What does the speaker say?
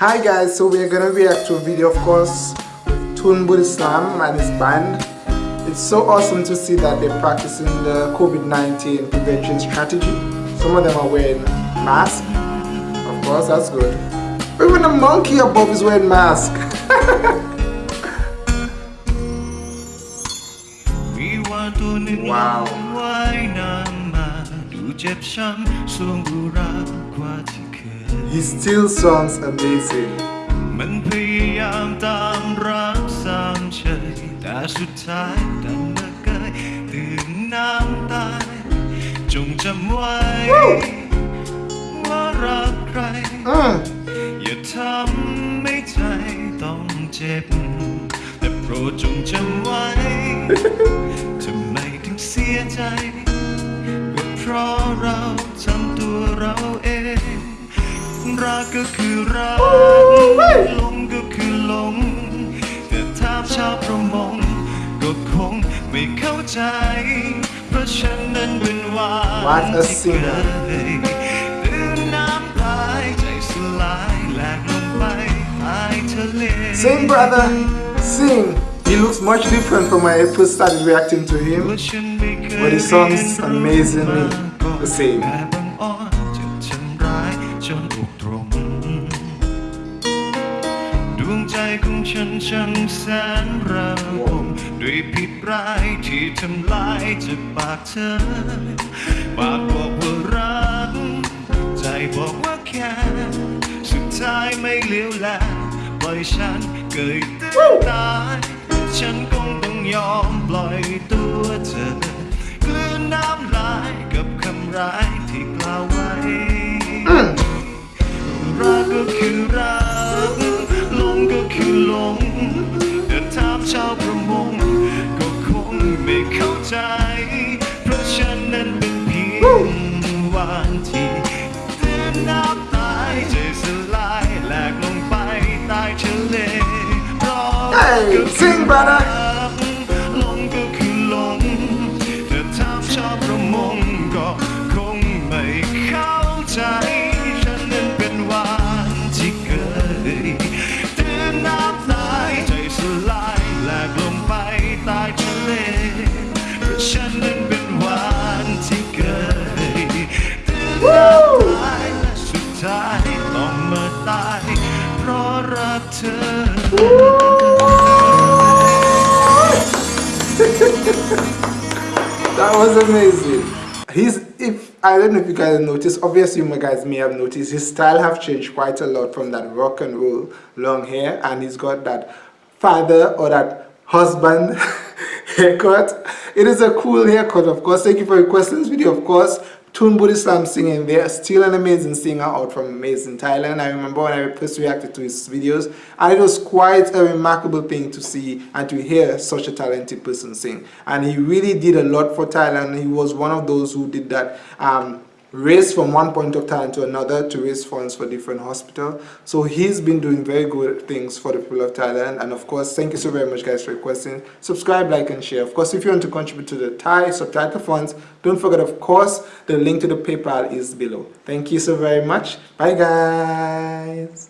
Hi guys, so we're gonna react to a video of course with Toon Bodyslam and his band. It's so awesome to see that they're practicing the COVID-19 prevention strategy. Some of them are wearing masks. Of course, that's good. Even the monkey above is wearing mask. wow. เจ็บช้ำสวงบุรักกว่าที่เคย He still sounds amazing มันพยายามตามรักสามเฉยแต่สุดท้ายดันมาเกยตื่นน้ำตายจงจำไว้ ว่ารักใคร อย่าทำให้ใจต้องเจ็บ แต่โปรดจงจำไว้ทำไมถึงเสียใจพราะเราทำตัวเราเอง รักก็คือรักลงก็คือลงแต่ถ้าชาวประมงก็คงไม่เข้าใจ เพราะฉันนั้นเป็นวานที่เคยตื่นน้ำตายใจสลายแหลกลงไปใต้ทะเล Sing brother sing He looks much different from when I first started reacting to him, but he sounds amazingly the same. ดวงใจของฉันช่างแสนระบมด้วยผิดร้ายที่ทำลายจากปากเธอ ปากบอกว่ารัก ใจบอกว่าแค่ สุดท้ายไม่เลี้ยวแลปล่อยฉันเกิดตื้นตาย ฉันคงต้องยอมปล่อยตัวเธอ กลืนน้ำลายกับคำร้าย ใจ เพราะฉันนั้นเป็นเพียงวันที่เตือนน้ำตายใจสลายแหลกลงไปใต้ทะเล Hey, sing brother was amazing. He's if I don't know if you guys noticed, obviously you guys may have noticed his style have changed quite a lot from that rock and roll long hair and he's got that father or that husband haircut. It is a cool haircut of course. Thank you for requesting this video of course. Toon Bodyslam singing there, still an amazing singer out from amazing Thailand. I remember when I first reacted to his videos and it was quite a remarkable thing to see and to hear such a talented person sing. And he really did a lot for Thailand. He was one of those who did that um, race from one point of time to another to raise funds for different hospitals. So he's been doing very good things for the people of Thailand. And of course, thank you so very much guys for requesting. Subscribe, like and share. Of course, if you want to contribute to the Thai subtitle funds, don't forget of course, the link to the PayPal is below. Thank you so very much. Bye guys.